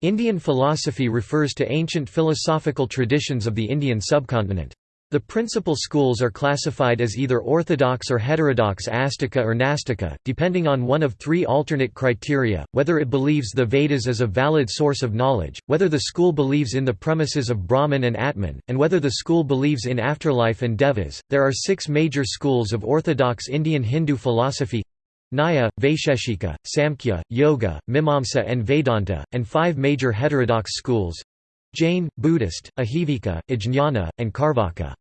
Indian philosophy refers to ancient philosophical traditions of the Indian subcontinent. The principal schools are classified as either orthodox or heterodox Astika or Nastika, depending on one of three alternate criteria, whether it believes the Vedas as a valid source of knowledge, whether the school believes in the premises of Brahman and Atman, and whether the school believes in afterlife and devas. There are six major schools of orthodox Indian Hindu philosophy Nyaya, Vaisheshika, Samkhya, Yoga, Mimamsa and Vedanta, and five major heterodox schools Jain, Buddhist, Ajivika, Ajnana, and Carvaka.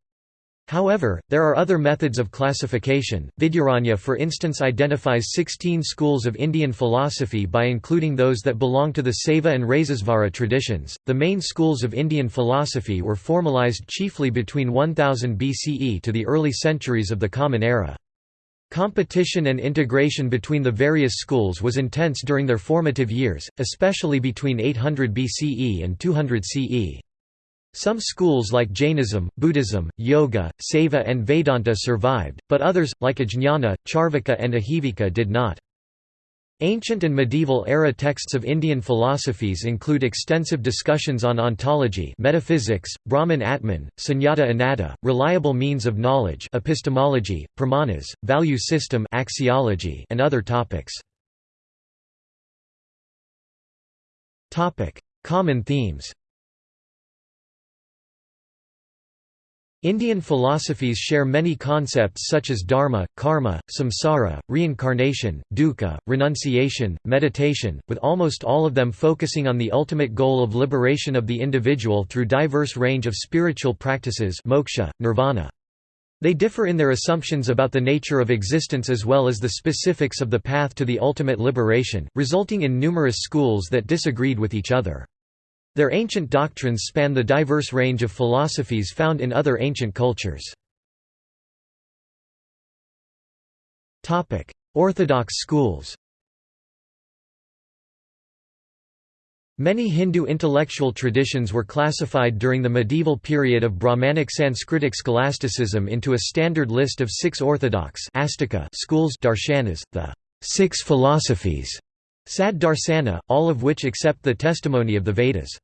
However, there are other methods of classification. Vidyaranya, for instance, identifies 16 schools of Indian philosophy by including those that belong to the Saiva and Rasesvara traditions. The main schools of Indian philosophy were formalized chiefly between 1000 BCE to the early centuries of the Common Era. Competition and integration between the various schools was intense during their formative years, especially between 800 BCE and 200 CE. Some schools like Jainism, Buddhism, Yoga, Saiva and Vedanta survived, but others, like Ajnana, Charvaka and Ajivika did not. Ancient and medieval era texts of Indian philosophies include extensive discussions on ontology metaphysics, Brahman Atman, Sunyata Anatta, reliable means of knowledge epistemology, pramanas, value system axiology, and other topics. Common themes Indian philosophies share many concepts such as dharma, karma, samsara, reincarnation, dukkha, renunciation, meditation, with almost all of them focusing on the ultimate goal of liberation of the individual through diverse range of spiritual practices moksha, nirvana. They differ in their assumptions about the nature of existence as well as the specifics of the path to the ultimate liberation, resulting in numerous schools that disagreed with each other. Their ancient doctrines span the diverse range of philosophies found in other ancient cultures. Orthodox schools Many Hindu intellectual traditions were classified during the medieval period of Brahmanic Sanskritic scholasticism into a standard list of six orthodox schools darshanas, the six philosophies, sad darsana, all of which accept the testimony of the Vedas.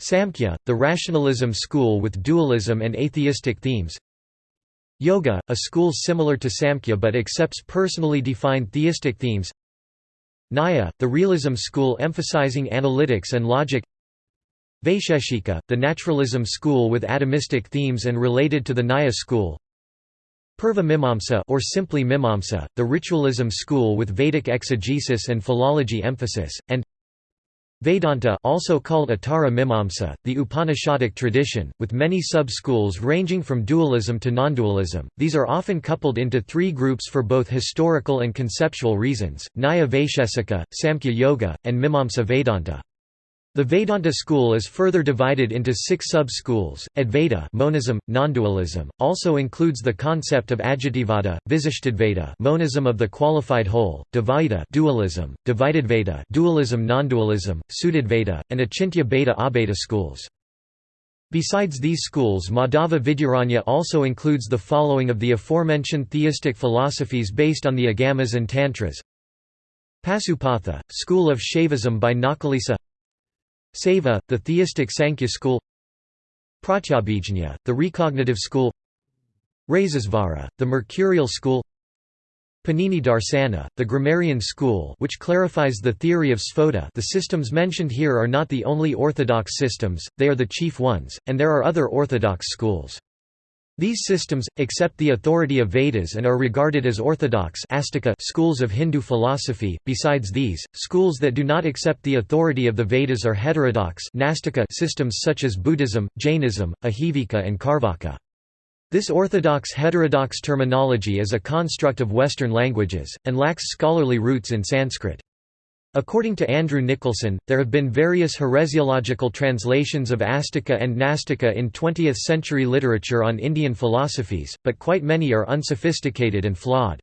Samkhya, the rationalism school with dualism and atheistic themes. Yoga, a school similar to Samkhya but accepts personally defined theistic themes. Nyaya, the realism school emphasizing analytics and logic. Vaisheshika, the naturalism school with atomistic themes and related to the Nyaya school. Purva Mimamsa or simply Mimamsa, the ritualism school with Vedic exegesis and philology emphasis, and Vedanta also called Uttara Mimamsa, the Upanishadic tradition, with many sub-schools ranging from dualism to non-dualism. These are often coupled into three groups for both historical and conceptual reasons, Nyaya Vaishesika, Samkhya Yoga, and Mimamsa Vedanta. The Vedanta school is further divided into six sub-schools. Advaita monism, non-dualism, also includes the concept of Ajativada, Visishtadvaita monism of the qualified whole, Dvaita dualism, Dvaitadvaita dualism non-dualism, Suddhadvaita, and Achintya Bheda Abheda schools. Besides these schools Madhava Vidyaranya also includes the following of the aforementioned theistic philosophies based on the Agamas and Tantras Pasupatha, school of Shaivism by Nakulisa Saiva, the theistic Sankhya school Pratyabhijna, the recognitive school Rasesvara, the mercurial school Panini Darsana, the grammarian school which clarifies the theory of Sphota the systems mentioned here are not the only orthodox systems, they are the chief ones, and there are other orthodox schools. These systems, accept the authority of Vedas and are regarded as orthodox schools of Hindu philosophy. Besides these, schools that do not accept the authority of the Vedas are heterodox systems such as Buddhism, Jainism, Ajivika and Carvaka. This orthodox heterodox terminology is a construct of Western languages, and lacks scholarly roots in Sanskrit. According to Andrew Nicholson, there have been various heresiological translations of Astika and Nastika in 20th-century literature on Indian philosophies, but quite many are unsophisticated and flawed.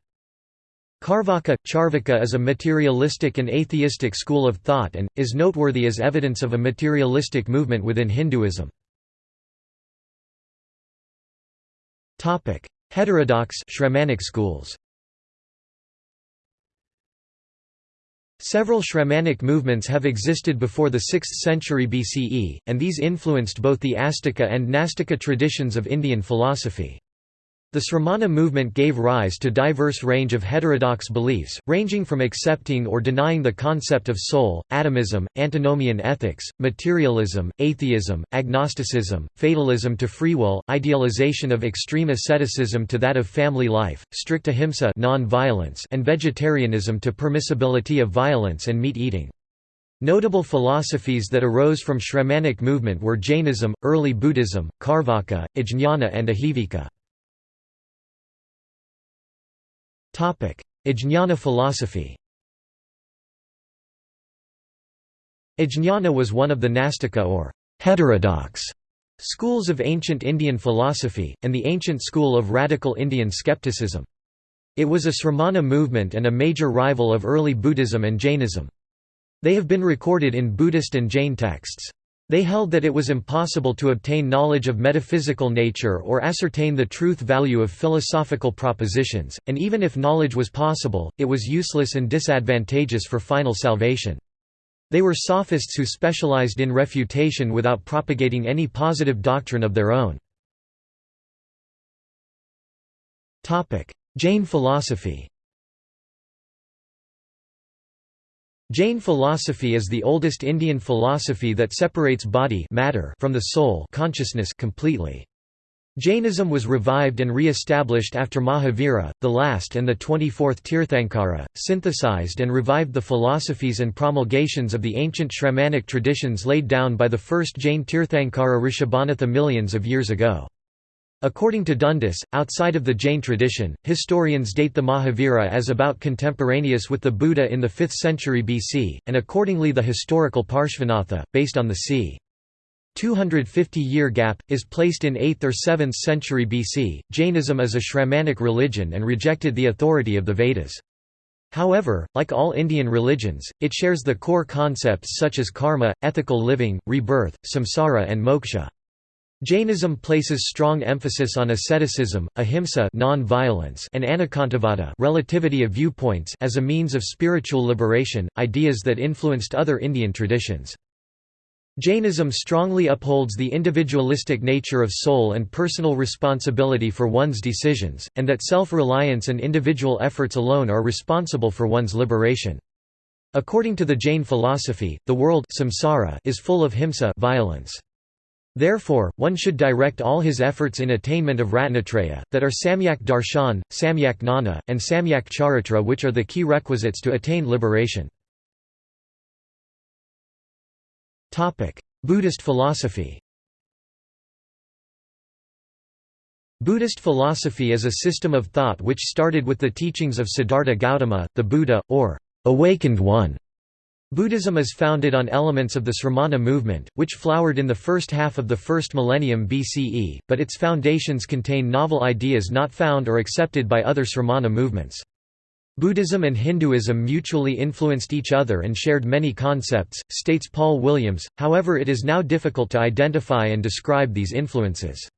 Carvaka Charvaka is a materialistic and atheistic school of thought and, is noteworthy as evidence of a materialistic movement within Hinduism. Heterodox Shramanic schools Several Shramanic movements have existed before the 6th century BCE, and these influenced both the Astika and Nastika traditions of Indian philosophy. The Sramana movement gave rise to diverse range of heterodox beliefs, ranging from accepting or denying the concept of soul, atomism, antinomian ethics, materialism, atheism, agnosticism, fatalism to free will, idealization of extreme asceticism to that of family life, strict ahimsa and vegetarianism to permissibility of violence and meat eating. Notable philosophies that arose from Shramanic movement were Jainism, early Buddhism, Carvaka, Ajnana and Ajivika. Ajnana philosophy Ajnana was one of the Nastika or heterodox schools of ancient Indian philosophy, and the ancient school of radical Indian skepticism. It was a Sramana movement and a major rival of early Buddhism and Jainism. They have been recorded in Buddhist and Jain texts. They held that it was impossible to obtain knowledge of metaphysical nature or ascertain the truth value of philosophical propositions, and even if knowledge was possible, it was useless and disadvantageous for final salvation. They were sophists who specialized in refutation without propagating any positive doctrine of their own. Jain philosophy Jain philosophy is the oldest Indian philosophy that separates body matter from the soul consciousness completely. Jainism was revived and re-established after Mahavira, the last and the 24th Tirthankara, synthesized and revived the philosophies and promulgations of the ancient Shramanic traditions laid down by the first Jain Tirthankara Rishabhanatha millions of years ago. According to Dundas, outside of the Jain tradition, historians date the Mahavira as about contemporaneous with the Buddha in the 5th century BC, and accordingly the historical Parshvanatha, based on the c. 250-year gap, is placed in 8th or 7th century BC. Jainism is a Shramanic religion and rejected the authority of the Vedas. However, like all Indian religions, it shares the core concepts such as karma, ethical living, rebirth, samsara and moksha. Jainism places strong emphasis on asceticism, ahimsa non-violence and anekantavada relativity of viewpoints as a means of spiritual liberation, ideas that influenced other Indian traditions. Jainism strongly upholds the individualistic nature of soul and personal responsibility for one's decisions, and that self-reliance and individual efforts alone are responsible for one's liberation. According to the Jain philosophy, the world samsara is full of himsa violence. Therefore, one should direct all his efforts in attainment of Ratnatraya, that are Samyak Darshan, Samyak Nana, and Samyak Charitra which are the key requisites to attain liberation. Buddhist philosophy Buddhist philosophy is a system of thought which started with the teachings of Siddhartha Gautama, the Buddha, or awakened one, Buddhism is founded on elements of the Sramana movement, which flowered in the first half of the first millennium BCE, but its foundations contain novel ideas not found or accepted by other Sramana movements. Buddhism and Hinduism mutually influenced each other and shared many concepts, states Paul Williams, however it is now difficult to identify and describe these influences.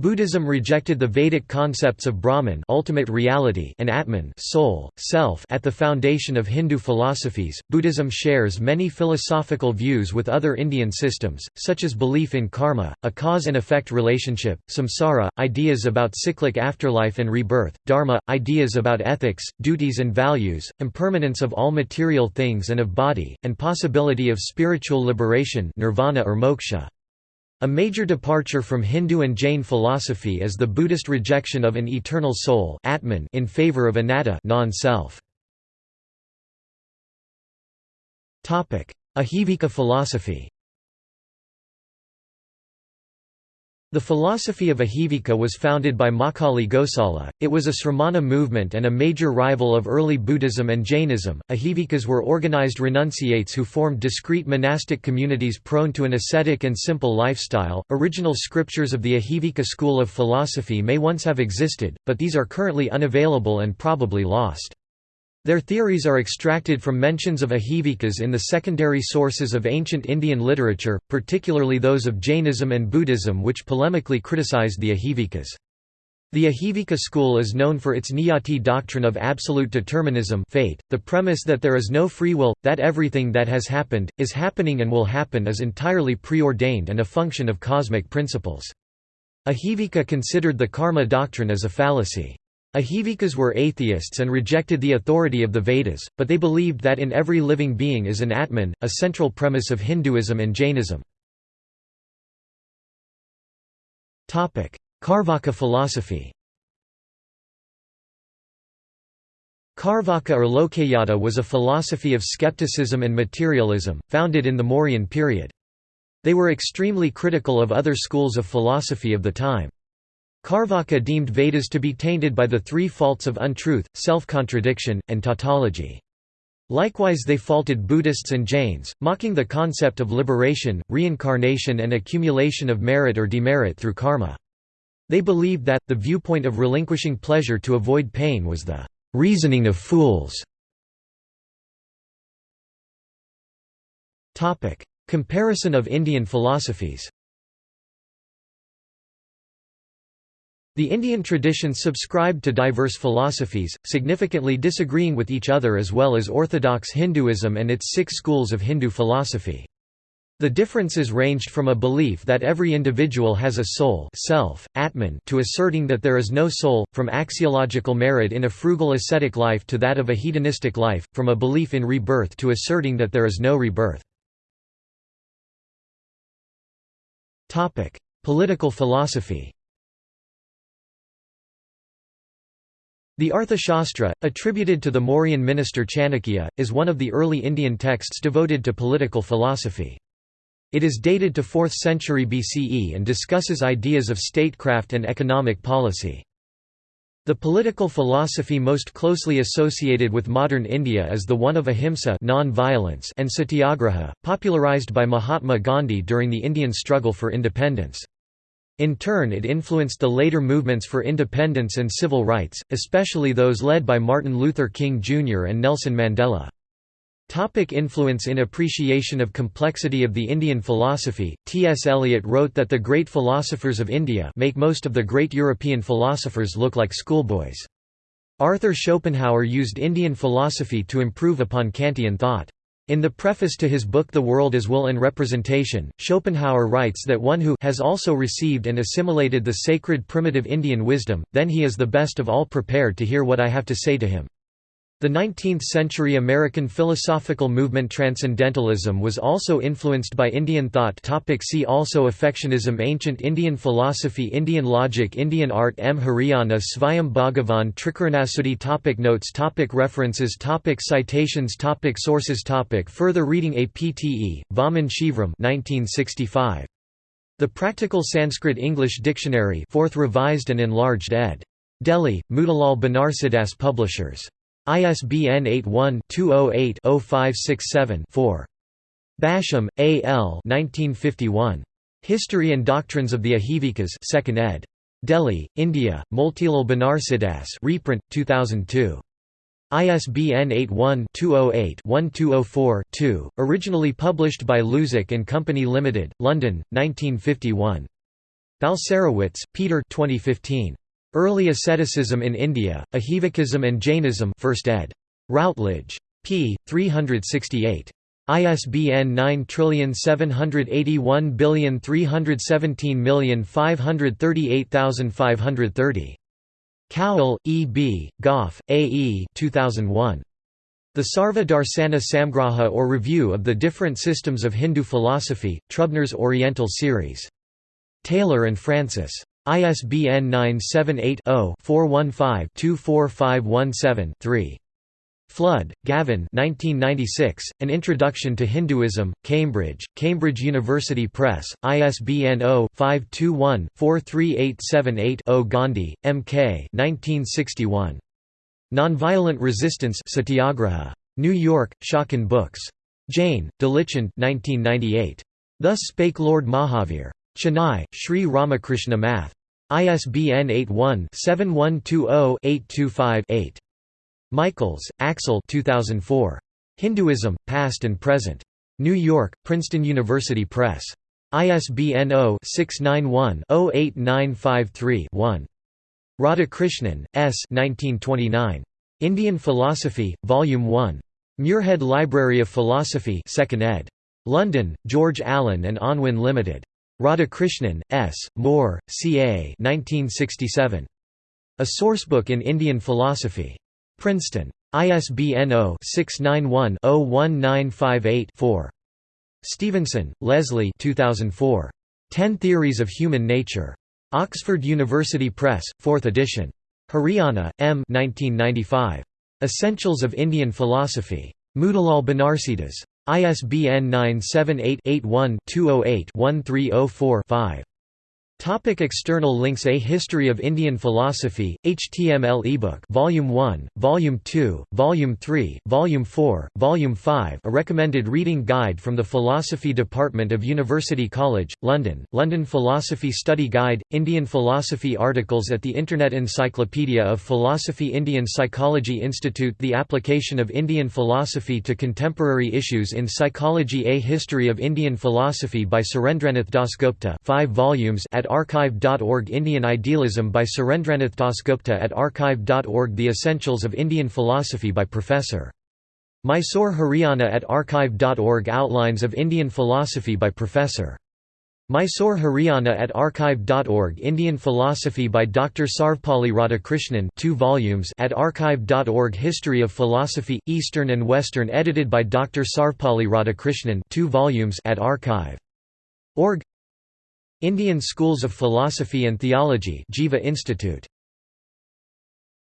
Buddhism rejected the Vedic concepts of Brahman ultimate reality and Atman soul, self at the foundation of Hindu philosophies. Buddhism shares many philosophical views with other Indian systems, such as belief in karma, a cause and effect relationship, samsara, ideas about cyclic afterlife and rebirth, dharma, ideas about ethics, duties and values, impermanence of all material things and of body, and possibility of spiritual liberation nirvana or moksha. A major departure from Hindu and Jain philosophy is the Buddhist rejection of an eternal soul Atman in favor of anatta non-self. Ajivika philosophy The philosophy of Ajivika was founded by Makkhali Gosala. It was a Sramana movement and a major rival of early Buddhism and Jainism. Ajivikas were organized renunciates who formed discrete monastic communities prone to an ascetic and simple lifestyle. Original scriptures of the Ajivika school of philosophy may once have existed, but these are currently unavailable and probably lost. Their theories are extracted from mentions of Ajivikas in the secondary sources of ancient Indian literature, particularly those of Jainism and Buddhism which polemically criticized the Ajivikas. The Ajivika school is known for its Niyati doctrine of absolute determinism fate, the premise that there is no free will, that everything that has happened, is happening and will happen is entirely preordained and a function of cosmic principles. Ajivika considered the karma doctrine as a fallacy. Ajivikas were atheists and rejected the authority of the Vedas, but they believed that in every living being is an Atman, a central premise of Hinduism and Jainism. Carvaka philosophy Carvaka or Lokayata was a philosophy of skepticism and materialism, founded in the Mauryan period. They were extremely critical of other schools of philosophy of the time. Carvaka deemed Vedas to be tainted by the three faults of untruth, self-contradiction, and tautology. Likewise they faulted Buddhists and Jains, mocking the concept of liberation, reincarnation and accumulation of merit or demerit through karma. They believed that, the viewpoint of relinquishing pleasure to avoid pain was the reasoning of fools. Comparison of Indian philosophies The Indian traditions subscribed to diverse philosophies, significantly disagreeing with each other as well as orthodox Hinduism and its six schools of Hindu philosophy. The differences ranged from a belief that every individual has a soul self, Atman to asserting that there is no soul, from axiological merit in a frugal ascetic life to that of a hedonistic life, from a belief in rebirth to asserting that there is no rebirth. Political philosophy The Arthashastra, attributed to the Mauryan minister Chanakya, is one of the early Indian texts devoted to political philosophy. It is dated to 4th century BCE and discusses ideas of statecraft and economic policy. The political philosophy most closely associated with modern India is the one of ahimsa and satyagraha, popularized by Mahatma Gandhi during the Indian struggle for independence. In turn it influenced the later movements for independence and civil rights, especially those led by Martin Luther King Jr. and Nelson Mandela. Topic influence In appreciation of complexity of the Indian philosophy, T. S. Eliot wrote that the great philosophers of India make most of the great European philosophers look like schoolboys. Arthur Schopenhauer used Indian philosophy to improve upon Kantian thought. In the preface to his book The World as Will and Representation, Schopenhauer writes that one who has also received and assimilated the sacred primitive Indian wisdom, then he is the best of all prepared to hear what I have to say to him. The 19th-century American philosophical movement Transcendentalism was also influenced by Indian thought topic See also Affectionism Ancient Indian philosophy Indian logic Indian art M. Hiriyanna Svayam Bhagavan Trikarnasudi topic Notes topic References topic Citations topic Sources topic Further reading APTE, Vaman Shivram 1965. The Practical Sanskrit-English Dictionary 4th revised and enlarged ed. Delhi, Motilal Banarsidass Publishers. ISBN 81-208-0567-4. Basham, A. L. 1951. History and Doctrines of the Ajivikas 2nd ed. Delhi, India, Motilal Banarsidass reprint, 2002. ISBN 81-208-1204-2, originally published by Luzac and Company Limited, London, 1951. Balcerowicz, Peter 2015. Early Asceticism in India, Ajivikism and Jainism 1st ed. Routledge. p. 368. ISBN 9781317538530. Cowell, E. B., Gough, A. E. 2001. The Sarva Darsana Samgraha or Review of the Different Systems of Hindu Philosophy, Trubner's Oriental Series. Taylor and Francis. ISBN 978-0-415-24517-3. Flood, Gavin An Introduction to Hinduism, Cambridge, Cambridge University Press, ISBN 0-521-43878-0 Gandhi, M. K. 1961. Nonviolent Resistance Satyagraha. New York, Schocken Books. Jain, Dilichand 1998. Thus Spake Lord Mahavir. Chennai, Sri Ramakrishna Math. ISBN 81-7120-825-8. Michaels, Axel 2004. Hinduism, Past and Present. New York, Princeton University Press. ISBN 0-691-08953-1. Radhakrishnan, S. 1929. Indian Philosophy, Volume 1. Muirhead Library of Philosophy 2nd ed. London, George Allen and Unwin Limited. Radhakrishnan, S., Moore, C. A. 1967. A Sourcebook in Indian Philosophy. Princeton. ISBN 0-691-01958-4. Stevenson, Leslie 2004. Ten Theories of Human Nature. Oxford University Press, 4th edition. Hiriyanna, M. 1995. Essentials of Indian Philosophy. Motilal Banarsidass. ISBN 978-81-208-1304-5. Topic external links A History of Indian Philosophy, HTML ebook Volume 1, Volume 2, Volume 3, Volume 4, Volume 5 A recommended reading guide from the Philosophy Department of University College, London, London Philosophy Study Guide, Indian Philosophy articles at the Internet Encyclopedia of Philosophy Indian Psychology Institute The application of Indian philosophy to contemporary issues in psychology A History of Indian Philosophy by Surendranath Dasgupta 5 volumes at archive.org Indian Idealism by Surendranath Dasgupta at archive.org The Essentials of Indian Philosophy by Professor. Mysore Hiriyanna at archive.org Outlines of Indian Philosophy by Professor. Mysore Hiriyanna at archive.org Indian Philosophy by Dr. Sarvepalli Radhakrishnan 2 volumes at archive.org History of Philosophy, Eastern and Western edited by Dr. Sarvepalli Radhakrishnan 2 volumes at archive.org Indian Schools of Philosophy and Theology Jiva Institute